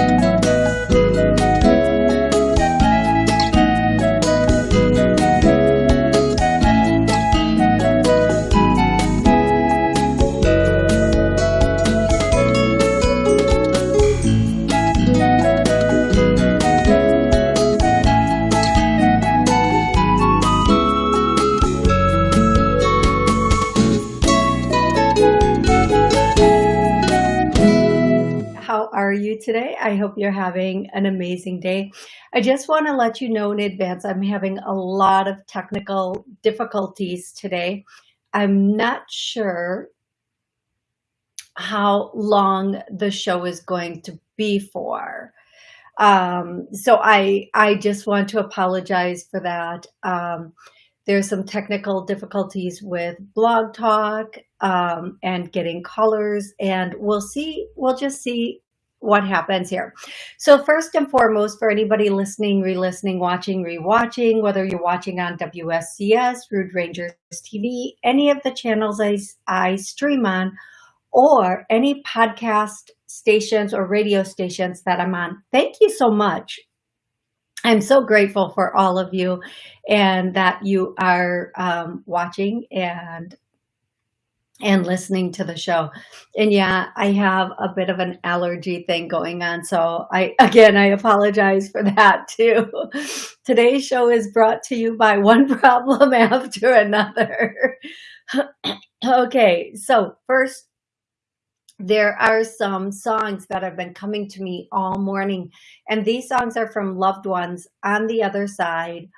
are hope you're having an amazing day. I just want to let you know in advance, I'm having a lot of technical difficulties today. I'm not sure how long the show is going to be for. Um, so I, I just want to apologize for that. Um, there's some technical difficulties with blog talk um, and getting callers and we'll see we'll just see what happens here. So first and foremost, for anybody listening, re-listening, watching, re-watching, whether you're watching on WSCS, Rude Rangers TV, any of the channels I, I stream on, or any podcast stations or radio stations that I'm on, thank you so much. I'm so grateful for all of you and that you are um, watching and and listening to the show. And yeah, I have a bit of an allergy thing going on. So I, again, I apologize for that too. Today's show is brought to you by one problem after another. okay. So first, there are some songs that have been coming to me all morning. And these songs are from loved ones on the other side.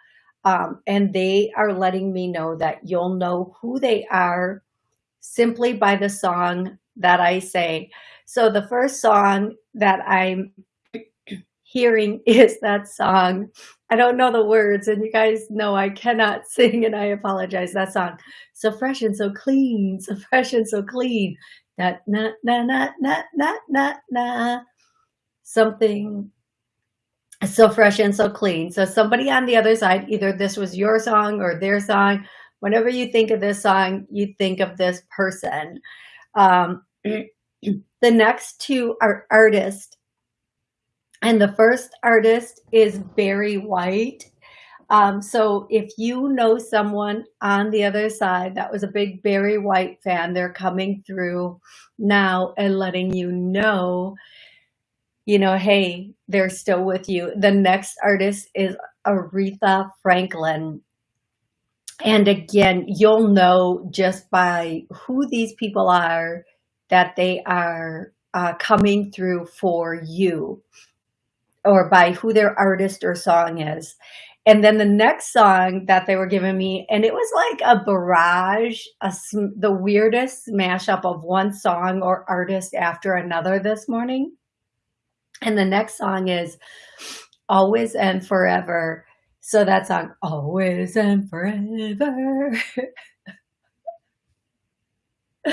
Um, and they are letting me know that you'll know who they are simply by the song that I say. So the first song that I'm hearing is that song. I don't know the words and you guys know I cannot sing and I apologize that song. So fresh and so clean, so fresh and so clean. Na na na na na na na something so fresh and so clean. So somebody on the other side, either this was your song or their song whenever you think of this song, you think of this person. Um, the next two are artists. And the first artist is Barry White. Um, so if you know someone on the other side that was a big Barry White fan, they're coming through now and letting you know, you know, hey, they're still with you. The next artist is Aretha Franklin. And again, you'll know just by who these people are that they are uh, coming through for you or by who their artist or song is. And then the next song that they were giving me, and it was like a barrage, a, the weirdest mashup of one song or artist after another this morning. And the next song is Always and Forever so that song, always and forever.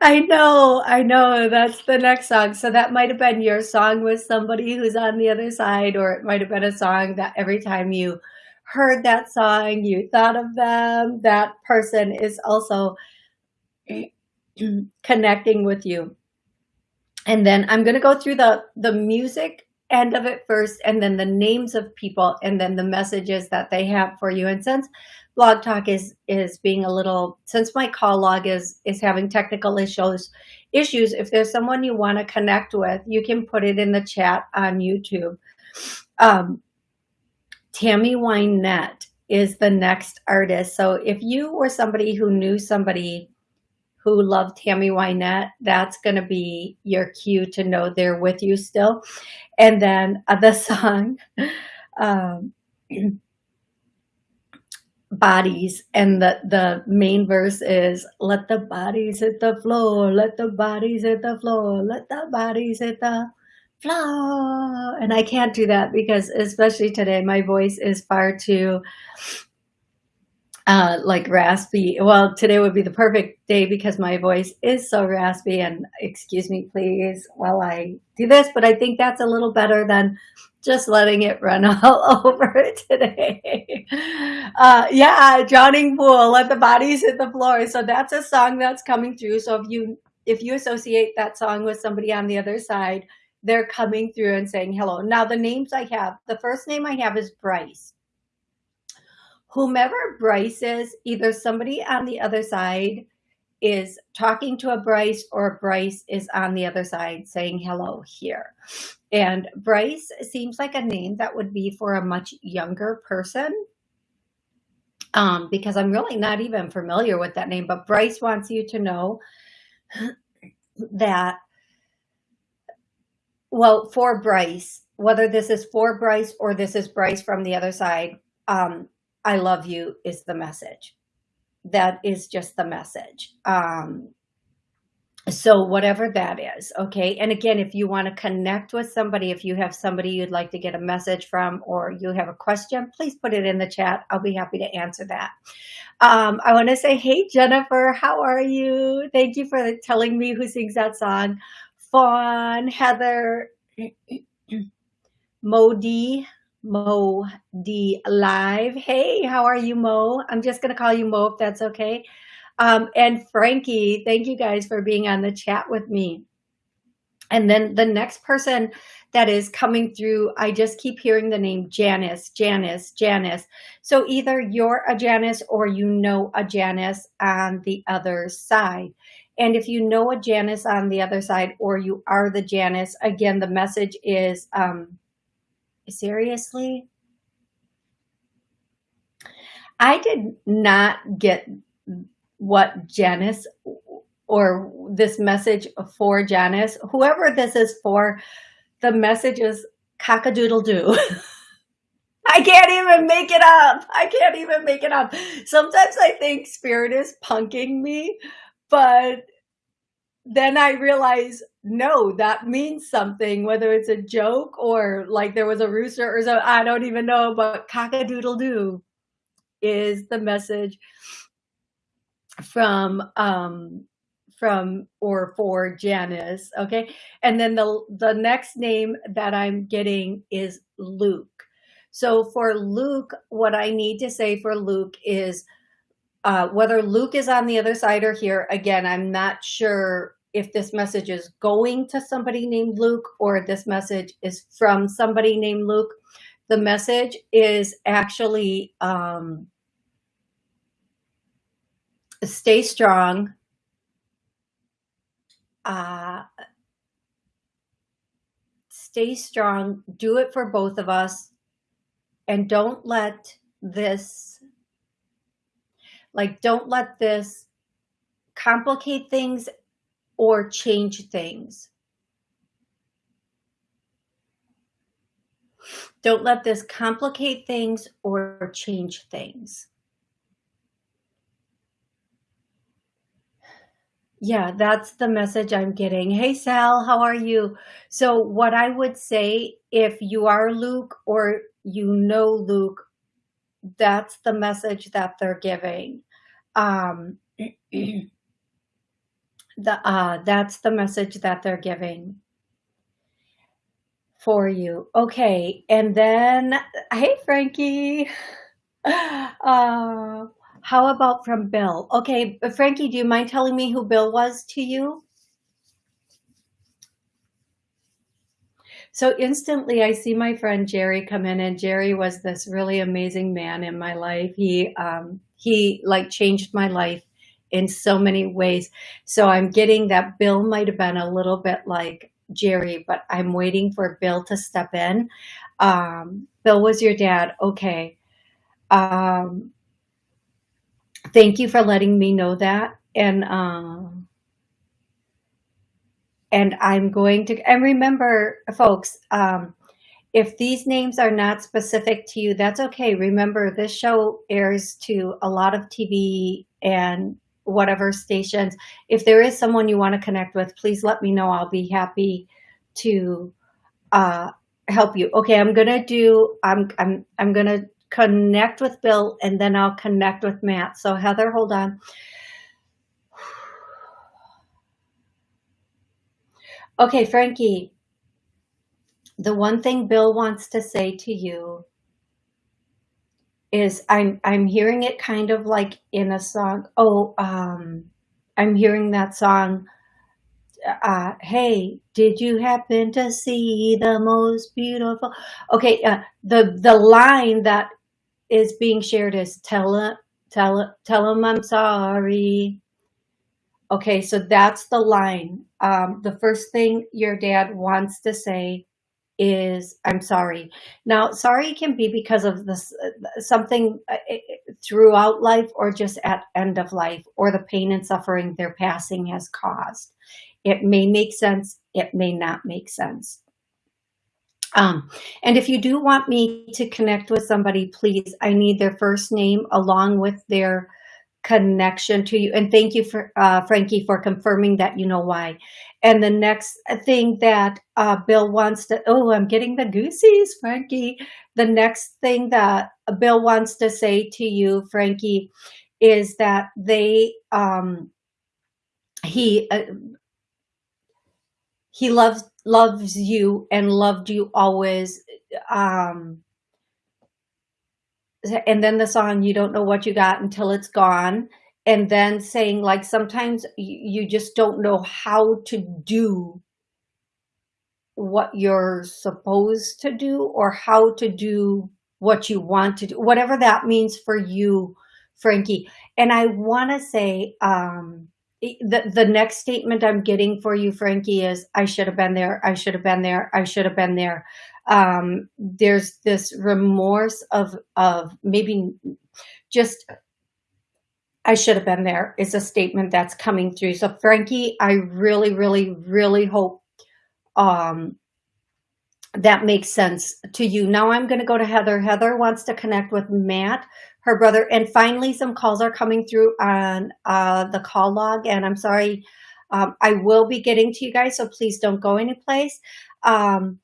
I know, I know, that's the next song. So that might have been your song with somebody who's on the other side, or it might have been a song that every time you heard that song, you thought of them. That person is also connecting with you. And then I'm going to go through the, the music end of it first and then the names of people and then the messages that they have for you. And since blog talk is is being a little since my call log is is having technical issues issues if there's someone you want to connect with you can put it in the chat on youtube. Um tammy wynette is the next artist. So if you were somebody who knew somebody who love Tammy Wynette, that's going to be your cue to know they're with you still. And then uh, the song, um, bodies and the the main verse is let the bodies hit the floor let the bodies hit the floor let the bodies hit the floor and i can't do that because especially today my voice is far too uh, like raspy. Well, today would be the perfect day because my voice is so raspy and excuse me, please, while I do this, but I think that's a little better than just letting it run all over today. Uh, yeah, drowning pool, let the bodies hit the floor. So that's a song that's coming through. So if you, if you associate that song with somebody on the other side, they're coming through and saying hello. Now the names I have, the first name I have is Bryce. Whomever Bryce is, either somebody on the other side is talking to a Bryce or Bryce is on the other side saying hello here. And Bryce seems like a name that would be for a much younger person um, because I'm really not even familiar with that name, but Bryce wants you to know that, well, for Bryce, whether this is for Bryce or this is Bryce from the other side, um, I love you is the message that is just the message. Um, so whatever that is, okay? And again, if you want to connect with somebody, if you have somebody you'd like to get a message from or you have a question, please put it in the chat. I'll be happy to answer that. Um, I want to say, hey, Jennifer, how are you? Thank you for telling me who sings that song. Fawn, Heather, Modi, Mo D Live. Hey, how are you, Mo? I'm just going to call you Mo if that's okay. Um, and Frankie, thank you guys for being on the chat with me. And then the next person that is coming through, I just keep hearing the name Janice, Janice, Janice. So either you're a Janice or you know a Janice on the other side. And if you know a Janice on the other side or you are the Janice, again, the message is um, seriously? I did not get what Janice or this message for Janice, whoever this is for, the message is cock-a-doodle-doo. I can't even make it up. I can't even make it up. Sometimes I think spirit is punking me, but then I realize, no, that means something, whether it's a joke or like there was a rooster or so, I don't even know, but cock-a-doodle-doo is the message from, um, from or for Janice. Okay. And then the, the next name that I'm getting is Luke. So for Luke, what I need to say for Luke is, uh, whether Luke is on the other side or here, again, I'm not sure if this message is going to somebody named Luke or this message is from somebody named Luke. The message is actually um, stay strong. Uh, stay strong. Do it for both of us. And don't let this, like, don't let this complicate things or change things. Don't let this complicate things or change things. Yeah, that's the message I'm getting. Hey, Sal, how are you? So what I would say, if you are Luke or you know Luke, that's the message that they're giving. Um, the uh, that's the message that they're giving for you. Okay, and then hey Frankie. Uh, how about from Bill? Okay, Frankie, do you mind telling me who Bill was to you? So instantly I see my friend Jerry come in and Jerry was this really amazing man in my life. He, um, he like changed my life in so many ways. So I'm getting that Bill might have been a little bit like Jerry, but I'm waiting for Bill to step in. Um, Bill was your dad. Okay. Um, thank you for letting me know that. And, um, and I'm going to, and remember folks, um, if these names are not specific to you, that's okay. Remember, this show airs to a lot of TV and whatever stations. If there is someone you want to connect with, please let me know. I'll be happy to uh, help you. Okay, I'm gonna do. I'm I'm I'm gonna connect with Bill and then I'll connect with Matt. So Heather, hold on. Okay, Frankie. The one thing Bill wants to say to you is I'm I'm hearing it kind of like in a song. Oh, um, I'm hearing that song. uh, hey, did you happen to see the most beautiful? Okay, uh, the the line that is being shared is tell him, tell tell him I'm sorry. Okay, so that's the line. Um, the first thing your dad wants to say is I'm sorry. Now, sorry can be because of this something uh, throughout life or just at end of life or the pain and suffering their passing has caused. It may make sense. It may not make sense. Um, and if you do want me to connect with somebody, please, I need their first name along with their connection to you. And thank you for uh, Frankie for confirming that you know why. And the next thing that uh, Bill wants to, oh, I'm getting the goosies, Frankie. The next thing that Bill wants to say to you, Frankie, is that they, um, he, uh, he loves, loves you and loved you always. Um, and then the song you don't know what you got until it's gone and then saying like sometimes you just don't know how to do what you're supposed to do or how to do what you want to do whatever that means for you frankie. And i want to say um the the next statement i'm getting for you frankie is i should have been there i should have been there i should have been there um, there's this remorse of, of maybe just, I should have been there is a statement that's coming through. So Frankie, I really, really, really hope um, that makes sense to you. Now I'm going to go to Heather. Heather wants to connect with Matt, her brother. And finally, some calls are coming through on uh, the call log. And I'm sorry, um, I will be getting to you guys, so please don't go anyplace. Um,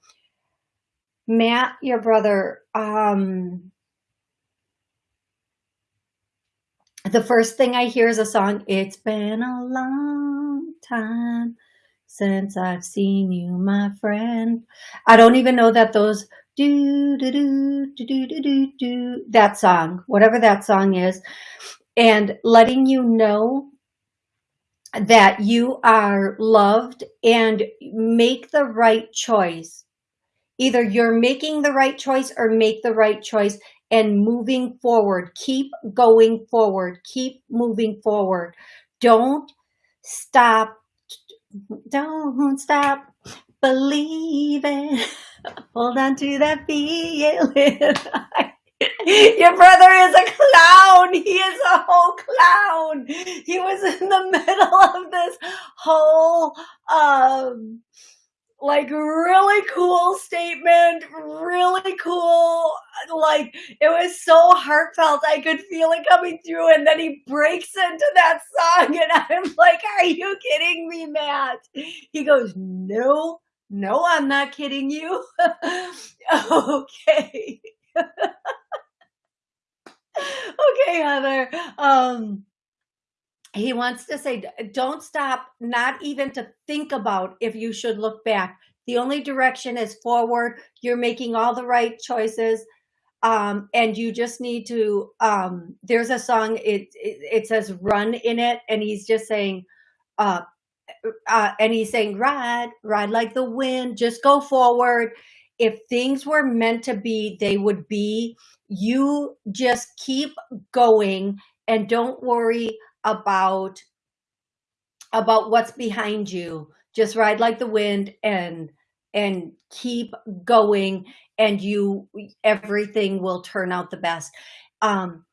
Matt, your brother, um, the first thing I hear is a song, It's Been a Long Time Since I've Seen You, My Friend. I don't even know that those do, do, do, do, do, do, do, do, that song, whatever that song is, and letting you know that you are loved and make the right choice Either you're making the right choice or make the right choice and moving forward. Keep going forward. Keep moving forward. Don't stop. Don't stop believing. Hold on to that feeling. Your brother is a clown. He is a whole clown. He was in the middle of this whole um like really cool statement, really cool. Like it was so heartfelt. I could feel it coming through. And then he breaks into that song and I'm like, are you kidding me, Matt? He goes, no, no, I'm not kidding you. okay. okay, Heather. Um, he wants to say, don't stop, not even to think about if you should look back. The only direction is forward. You're making all the right choices. Um, and you just need to, um, there's a song, it, it, it, says run in it. And he's just saying, uh, uh, and he's saying, ride, ride like the wind, just go forward. If things were meant to be, they would be. You just keep going and don't worry about about what's behind you. Just ride like the wind and and keep going and you everything will turn out the best. Um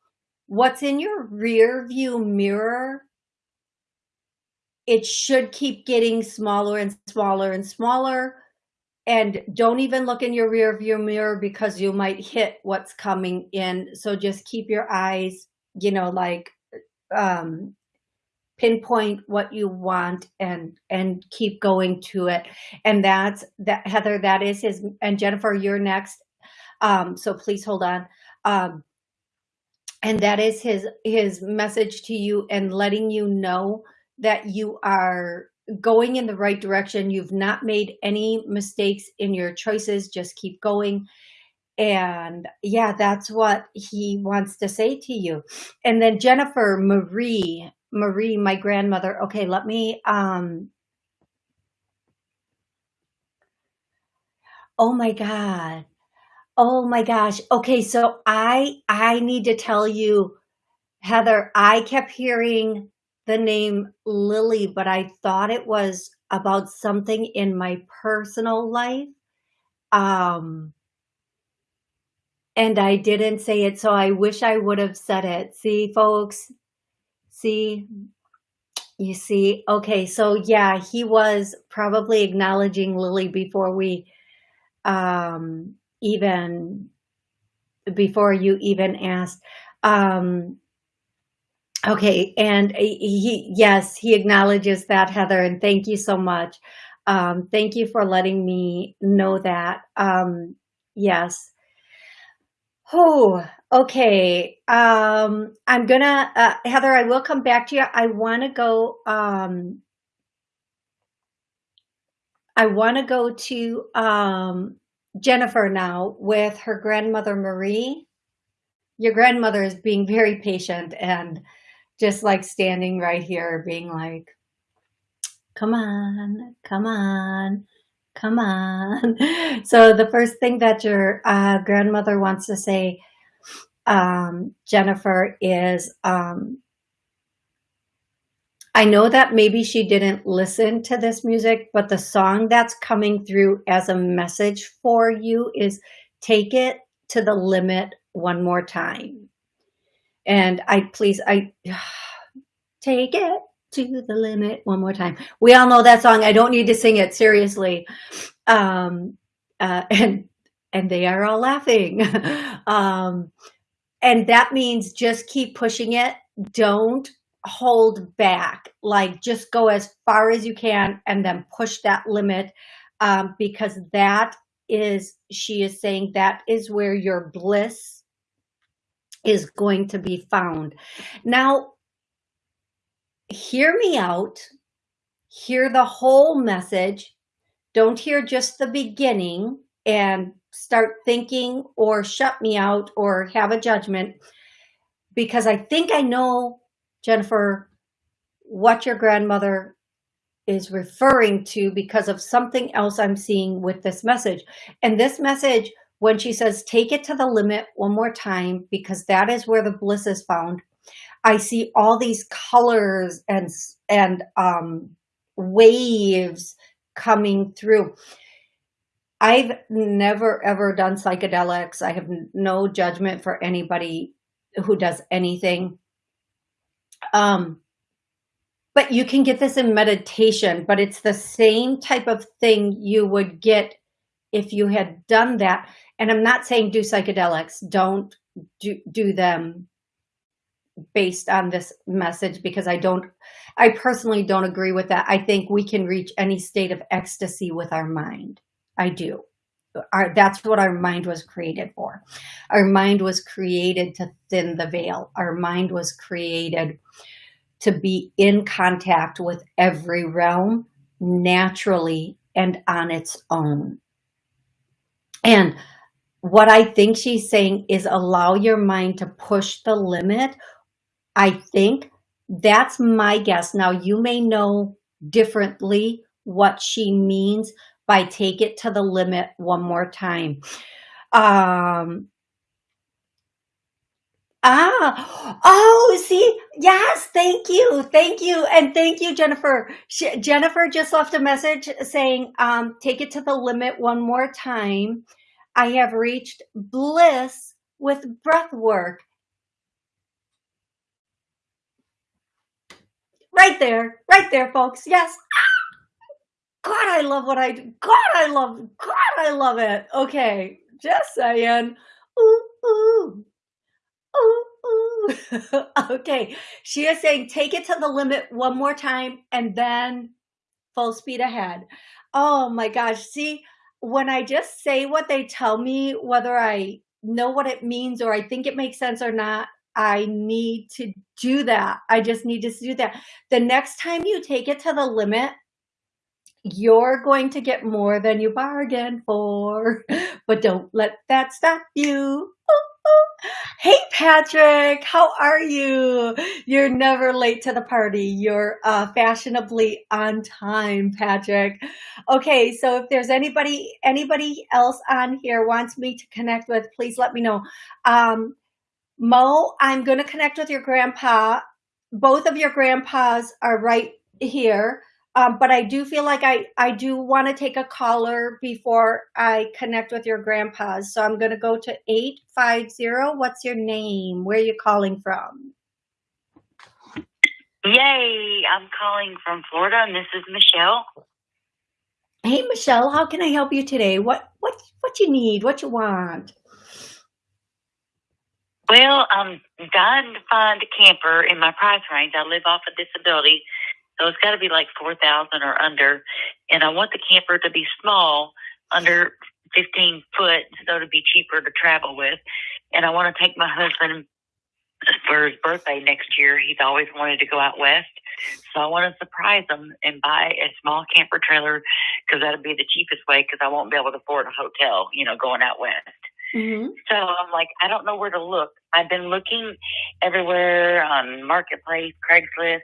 what's in your rear view mirror it should keep getting smaller and smaller and smaller. And don't even look in your rear view mirror because you might hit what's coming in. So just keep your eyes you know like um, pinpoint what you want and and keep going to it. And that's that heather that is his and jennifer you're next. Um so please hold on. Um and that is his his message to you and letting you know that you are going in the right direction. You've not made any mistakes in your choices. Just keep going and yeah, that's what he wants to say to you. And then Jennifer Marie, Marie, my grandmother. Okay, let me, um, oh my God. Oh my gosh. Okay. So I, I need to tell you, Heather, I kept hearing the name Lily, but I thought it was about something in my personal life. Um, and I didn't say it, so I wish I would have said it. See, folks? See? You see? Okay, so yeah, he was probably acknowledging Lily before we um, even before you even asked. Um, okay, and he, yes, he acknowledges that, Heather, and thank you so much. Um, thank you for letting me know that. Um, yes. Oh, okay. Um, I'm gonna, uh, Heather, I will come back to you. I want to go, um, I want to go to um, Jennifer now with her grandmother, Marie. Your grandmother is being very patient and just like standing right here being like, come on, come on, come on. So the first thing that your uh, grandmother wants to say, um, Jennifer, is um, I know that maybe she didn't listen to this music, but the song that's coming through as a message for you is take it to the limit one more time. And I please, I take it to the limit one more time. We all know that song. I don't need to sing it seriously. Um, uh, and, and they are all laughing. um, and that means just keep pushing it. Don't hold back, like just go as far as you can and then push that limit um, because that is, she is saying that is where your bliss is going to be found. Now, hear me out, hear the whole message. Don't hear just the beginning and start thinking or shut me out or have a judgment because I think I know Jennifer, what your grandmother is referring to because of something else I'm seeing with this message. And this message, when she says, take it to the limit one more time, because that is where the bliss is found. I see all these colors and, and um, waves coming through. I've never ever done psychedelics. I have no judgment for anybody who does anything. Um, but you can get this in meditation, but it's the same type of thing you would get if you had done that. And I'm not saying do psychedelics, don't do, do them based on this message because I don't, I personally don't agree with that. I think we can reach any state of ecstasy with our mind. I do. Our, that's what our mind was created for. Our mind was created to thin the veil. Our mind was created to be in contact with every realm naturally and on its own. And what I think she's saying is allow your mind to push the limit. I think that's my guess. Now you may know differently what she means, by take it to the limit one more time. Um, ah, oh, see, yes, thank you, thank you, and thank you, Jennifer. She, Jennifer just left a message saying, um, take it to the limit one more time. I have reached bliss with breath work. Right there, right there, folks. Yes. Ah! God, I love what I do. God, I love, God, I love it. Okay, just saying. Ooh, ooh, ooh, ooh. okay, she is saying take it to the limit one more time and then full speed ahead. Oh my gosh, see, when I just say what they tell me, whether I know what it means or I think it makes sense or not, I need to do that. I just need to do that. The next time you take it to the limit, you're going to get more than you bargained for, but don't let that stop you. Hey, Patrick, how are you? You're never late to the party. You're uh, fashionably on time, Patrick. Okay, so if there's anybody anybody else on here wants me to connect with, please let me know. Um, Mo, I'm going to connect with your grandpa. Both of your grandpas are right here. Um, but I do feel like I, I do want to take a caller before I connect with your grandpas. So I'm going to go to 850. What's your name? Where are you calling from? Yay! I'm calling from Florida, and this is Michelle. Hey, Michelle, how can I help you today? What what what you need? What you want? Well, um, I'm dying to find a camper in my price range. I live off a disability, so it's got to be like 4000 or under. And I want the camper to be small, under 15 foot, so to be cheaper to travel with. And I want to take my husband for his birthday next year. He's always wanted to go out west. So I want to surprise him and buy a small camper trailer because that'll be the cheapest way because I won't be able to afford a hotel, you know, going out west. Mm-hmm. So I'm like, I don't know where to look. I've been looking everywhere on Marketplace, Craigslist,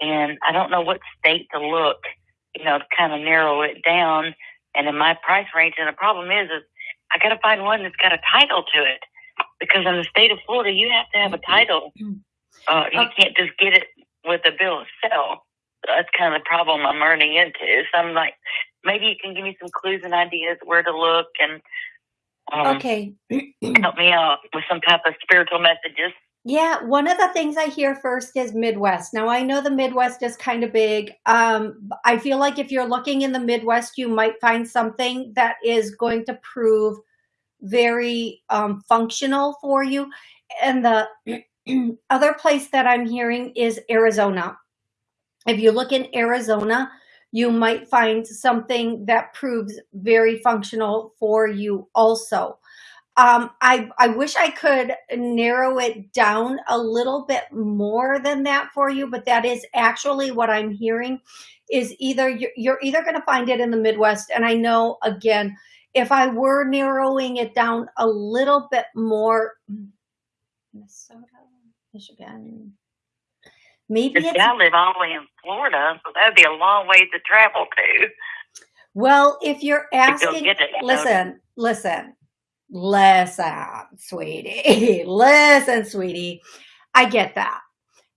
and I don't know what state to look, you know, to kind of narrow it down. And in my price range, and the problem is, is I got to find one that's got a title to it because in the state of Florida, you have to have a title. Uh, you can't just get it with a bill of sale. So That's kind of the problem I'm running into. So I'm like, maybe you can give me some clues and ideas where to look and um, okay. help me out with some type of spiritual messages. Yeah, one of the things I hear first is Midwest. Now I know the Midwest is kind of big. Um, I feel like if you're looking in the Midwest, you might find something that is going to prove very um, functional for you. And the other place that I'm hearing is Arizona. If you look in Arizona, you might find something that proves very functional for you also. Um, I, I wish I could narrow it down a little bit more than that for you, but that is actually what I'm hearing is either you're, you're either going to find it in the Midwest. And I know again, if I were narrowing it down a little bit more, Minnesota, Michigan, maybe it's, I live all the way in Florida, so that'd be a long way to travel to. Well, if you're asking, listen, listen, listen, sweetie, listen, sweetie. I get that.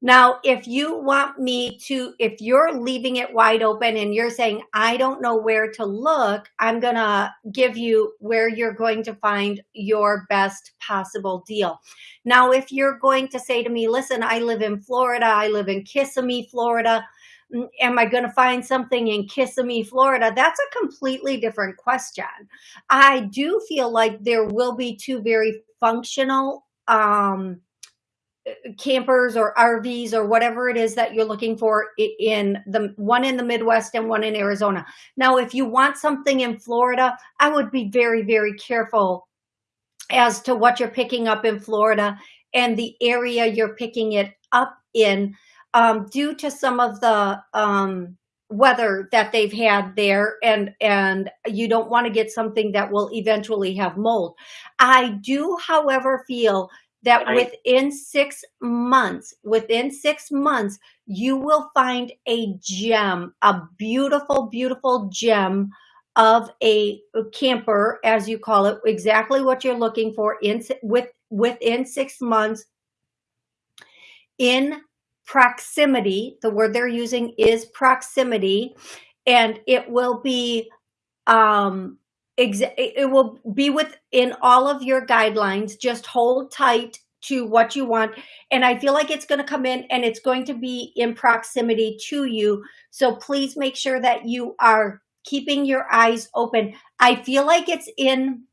Now, if you want me to, if you're leaving it wide open and you're saying, I don't know where to look, I'm going to give you where you're going to find your best possible deal. Now, if you're going to say to me, listen, I live in Florida, I live in Kissimmee, Florida, mm, am I going to find something in Kissimmee, Florida? That's a completely different question. I do feel like there will be two very functional, um, campers or RVs or whatever it is that you're looking for in the one in the Midwest and one in Arizona. Now, if you want something in Florida, I would be very, very careful as to what you're picking up in Florida and the area you're picking it up in um, due to some of the um, weather that they've had there and and you don't want to get something that will eventually have mold. I do, however, feel that right. within six months, within six months, you will find a gem, a beautiful, beautiful gem of a camper, as you call it, exactly what you're looking for in with within six months in proximity. The word they're using is proximity, and it will be um, it will be within all of your guidelines. Just hold tight to what you want. And I feel like it's going to come in and it's going to be in proximity to you. So please make sure that you are keeping your eyes open. I feel like it's in,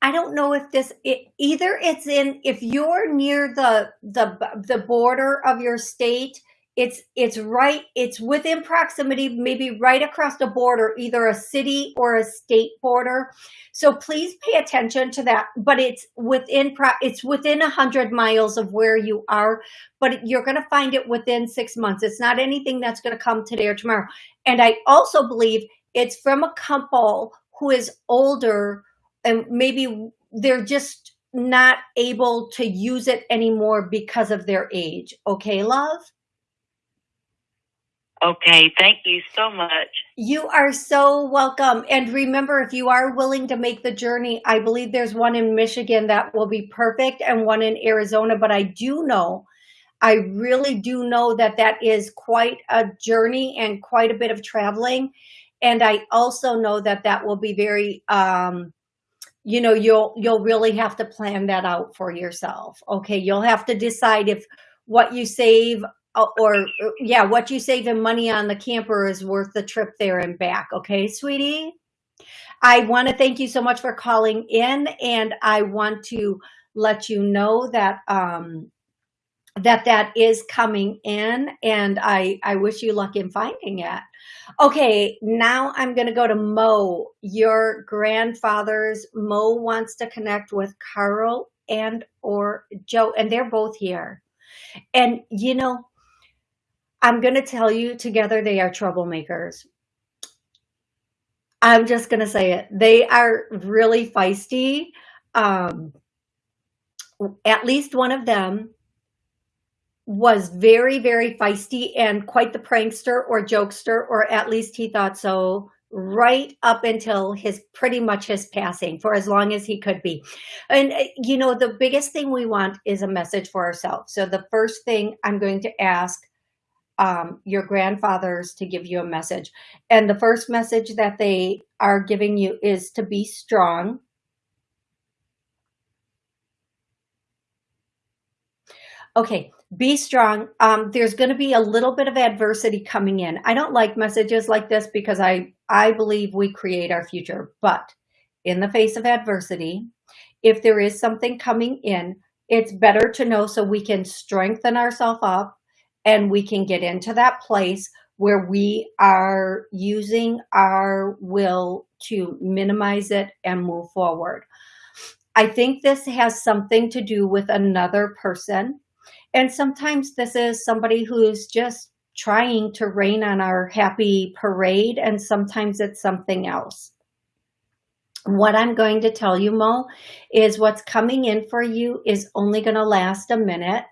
I don't know if this, it, either it's in, if you're near the, the, the border of your state, it's it's right it's within proximity maybe right across the border either a city or a state border so please pay attention to that but it's within it's within a hundred miles of where you are but you're going to find it within six months it's not anything that's going to come today or tomorrow and i also believe it's from a couple who is older and maybe they're just not able to use it anymore because of their age. Okay, love? Okay, thank you so much. You are so welcome. And remember, if you are willing to make the journey, I believe there's one in Michigan that will be perfect and one in Arizona. But I do know, I really do know that that is quite a journey and quite a bit of traveling. And I also know that that will be very, um, you know, you'll, you'll really have to plan that out for yourself. Okay. You'll have to decide if what you save uh, or yeah, what you save in money on the camper is worth the trip there and back. Okay, sweetie. I want to thank you so much for calling in and I want to let you know that um, that that is coming in and I, I wish you luck in finding it. Okay, now I'm going to go to Mo, your grandfather's. Mo wants to connect with Carl and or Joe, and they're both here. And, you know, I'm going to tell you together they are troublemakers. I'm just going to say it. They are really feisty. Um, at least one of them was very, very feisty and quite the prankster or jokester, or at least he thought so right up until his pretty much his passing for as long as he could be. And, uh, you know, the biggest thing we want is a message for ourselves. So the first thing I'm going to ask um, your grandfathers to give you a message. And the first message that they are giving you is to be strong. Okay, be strong. Um, there's going to be a little bit of adversity coming in. I don't like messages like this because I, I believe we create our future. But in the face of adversity, if there is something coming in, it's better to know so we can strengthen ourselves up and we can get into that place where we are using our will to minimize it and move forward. I think this has something to do with another person. And sometimes this is somebody who's just trying to rain on our happy parade, and sometimes it's something else. What I'm going to tell you, Mo, is what's coming in for you is only going to last a minute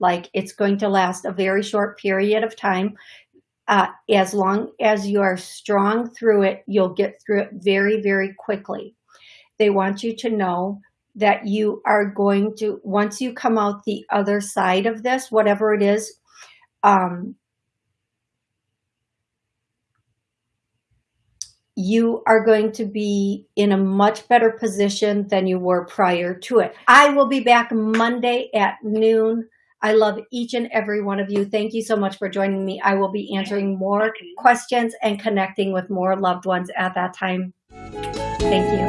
like it's going to last a very short period of time. Uh, as long as you are strong through it, you'll get through it very, very quickly. They want you to know that you are going to, once you come out the other side of this, whatever it is, um, you are going to be in a much better position than you were prior to it. I will be back Monday at noon I love each and every one of you. Thank you so much for joining me. I will be answering more questions and connecting with more loved ones at that time. Thank you.